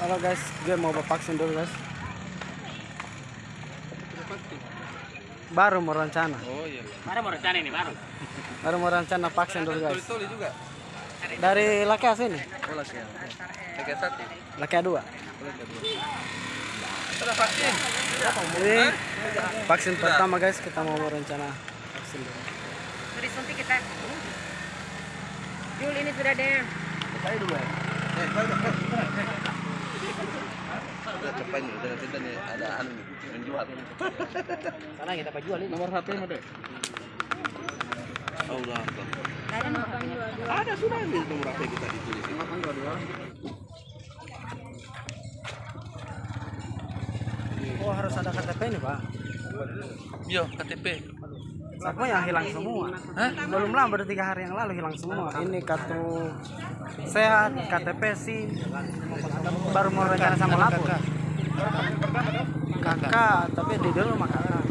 Halo guys, gue mau vaksin dulu guys. Baru mau rencana, Oh iya. Mana mau rencana ini baru? baru mau rencana vaksin dulu guys. Juga. Dari Lakea sini, Oh ya. Lagi satu. Lakea dua. Sudah vaksin. Ini vaksin pertama guys, kita mau rencana vaksin dulu. Sudah disuntik kita. Jul ini sudah ada. Saya dulu ya. Cepat nih, udah nanti nih ada anu nih, menjual. Sana kita jual ini. Nomor HP mana? Allah. Ada sudah ini nomor HP kita ditulis. Oh harus ada KTP ini pak. Yo, KTP. Semua yang hilang semua. Hah? Belum lama baru tiga hari yang lalu hilang semua. Ini kartu sehat, KTP sih. Baru mau rencana sama lapor. Kakak, tapi di dulu sama kakak.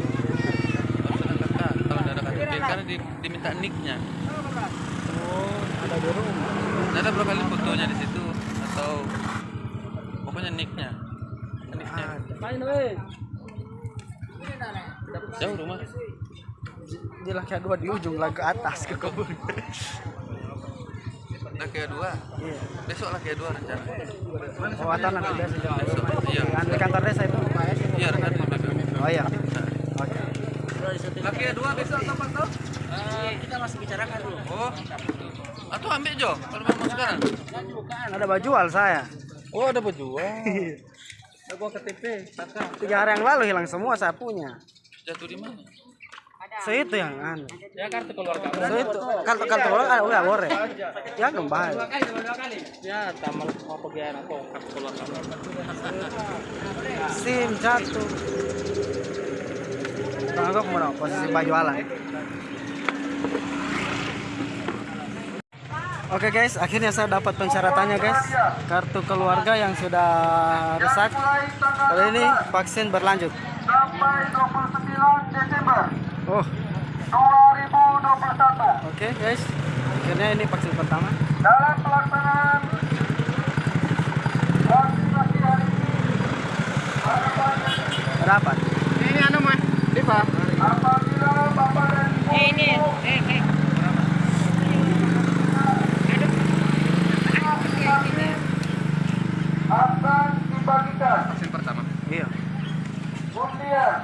Kalau nggak ada KTP karena di, diminta nicknya. Oh, ada di rumah. Ada berapa kali fotonya di situ atau pokoknya nicknya. Nicknya. Jauh rumah. Di Lakea dua di ujung lah ke atas ke kebun. Laki dua. Iya. Besok dua rencana. Oh, atau nanti jam Besok. Iya. Di kantor desa itu. Iya, di BBM. Oh iya. Oke. Laki dua besok kapan tuh? kita masih bicarakan dulu. Oh. Atau ambil Jo kalau mau sekarang. Ada bajual saya. Oh, ada berjual. Ada gua KTP. Tiga hari yang lalu hilang semua saya punya. Jatuh di mana? So itu yang anu. Ya kartu keluarga. So itu kartu kartu orang ada udah boleh. Ya kembali. Ya tamal mau pergi aku kartu keluarga. SIM jatuh. Aku mau posisi baju ala. Oke guys, akhirnya saya dapat pensyaratannya guys. Kartu keluarga yang sudah rusak. Kali ini vaksin berlanjut. Sampai 29 Desember Oh, 2021 oke guys. Akhirnya ini vaksin pertama. dalam pelaksanaan vaksinasi hari ini Berapa? Ini anu mah. Diva. apabila Bapak dan Ibu Eh, ini. Eh, eh. akan dibagikan Vaksin pertama. Iya. undian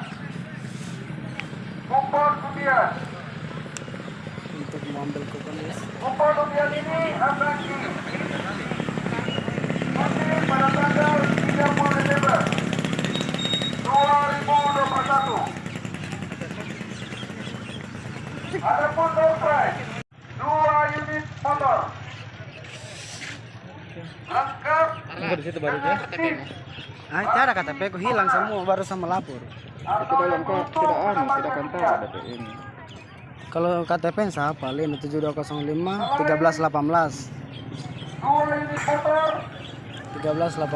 kupon undian Untuk mengambil kupon guys. kupon undian ini akan pada tanggal 30 Desember 2021 Adapun door prize dua unit motor lengkap Tunggu di situ baru ya. Ah, ada KTP ku hilang semua baru sama lapor. Itu dalam kok tidak tidak kantor ada ini. Kalau KTP yang siapa? Lin 7205 1318 dua unit motor 1318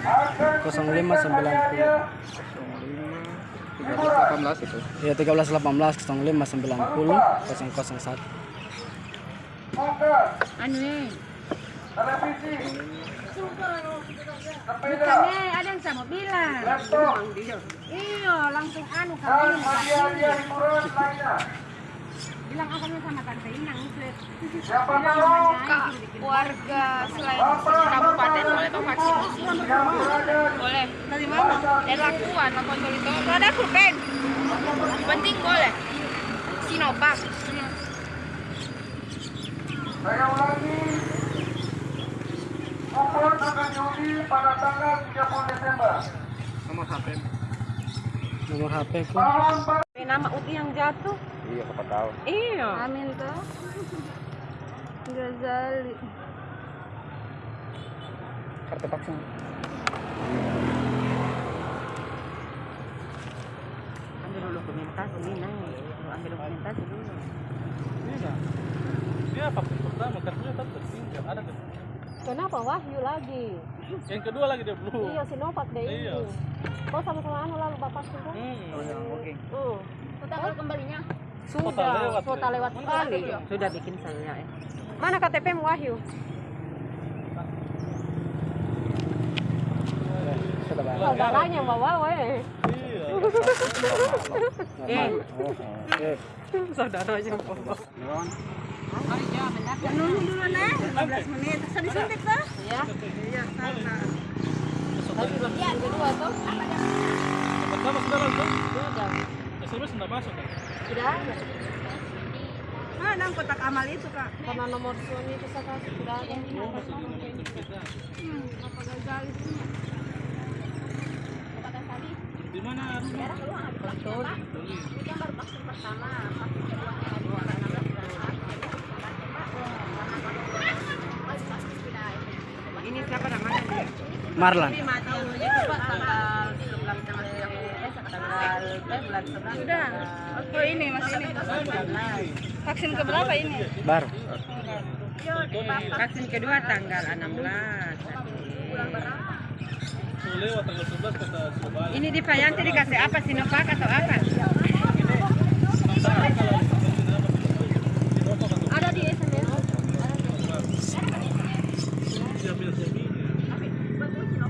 akan 0590 18 itu. Ya 1318 0590 001 buka Anu eh. televisi sepeda Bukan eh, ada yang sama bilang. laptop. Iya, langsung anu lainnya. Bilang asalnya sama tante Inang. Sud. siapa tahu warga selain kabupaten boleh vaksin boleh. Dari mana dari lakuan apa itu ada pulpen penting boleh. Sinovac saya ulangi kupon akan diundi pada tanggal 30 Desember Nomor HP. Nomor HP ku Nama Uti yang jatuh. Iya, siapa tahu. Iya. Amin tuh Gazali Kartu vaksin. Ambil dulu dokumentasi Minang. Ambil dokumentasi dulu. Dia vaksin pertama kartunya tetap tertinggal ada kan? Kenapa Wahyu lagi? Yang kedua lagi dia belum. Iya, Sinovac deh Iya. ini. Kau sama-sama anu lalu bapak sudah? Hmm. Oh ya, oke. Oh. tanggal kembalinya Sudah, lewat, kuota ya? lewat sekali. Sudah bikin saya. Eh. Mana KTP mu Wahyu? saudaranya yang bawa weh. Oke. Saudaranya yang dulu nih, 15 menit. Terus disuntik tuh. Ya. Iya. Pertama sudah. Sudah. Masuk? Sudah ada. Mana kotak amal itu, Kak? Karena nomor suami itu sudah? Di mana? Ini dia? Marlan. Ini mati dulunya tuh Pak tanggal 19 tanggal yang eh tanggal eh bulan 11. Sudah. Oh, ini masih ini. Vaksin ke berapa ini? Baru. Vaksin kedua tanggal 16. Oh, lewat tanggal 11 kata Surabaya. Ini di Fayanti dikasih apa Sinovac atau apa? Ada di SMS. Siap ya suami. Di Fayanti mana ya? Bisa lagi delapan. Ini kuponmu jangan sampai hilang ya. Siapa tahu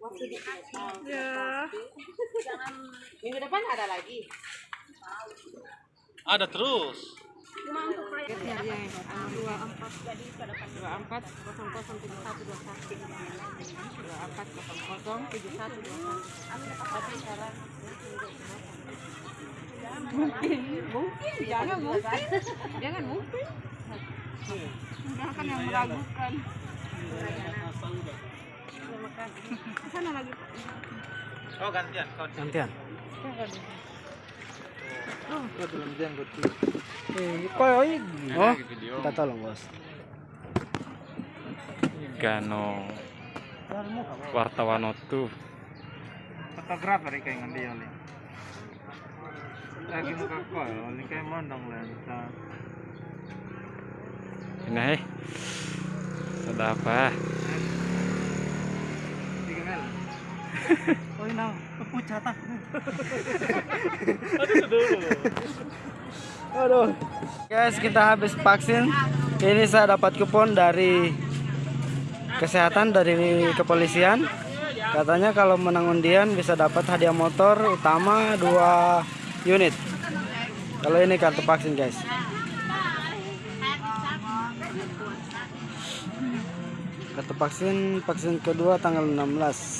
waktu dikasih. Ya. Minggu depan ada lagi. Ada terus. Cuma untuk saya. Ya, ya, dua empat dua empat kosong kosong tujuh satu dua satu dua empat kosong kosong tujuh satu dua satu. Tapi sekarang mungkin mungkin jangan mungkin jangan mungkin kan yang meragukan. Sana lagi. Oh gantian kau Gantian. Oh, gantian kau Eh, koy, oh, kita tolong bos. Gano wartawan itu Fotografer kayak ngendi oli. Lagi muka koy, oli kayak mondong lensa. ini eh ada apa Tiga kali. Oh, ini pucatan. Aduh. Guys, kita habis vaksin. Ini saya dapat kupon dari kesehatan dari kepolisian. Katanya kalau menang undian bisa dapat hadiah motor utama dua unit. Kalau ini kartu vaksin, guys. Kartu vaksin vaksin kedua tanggal 16.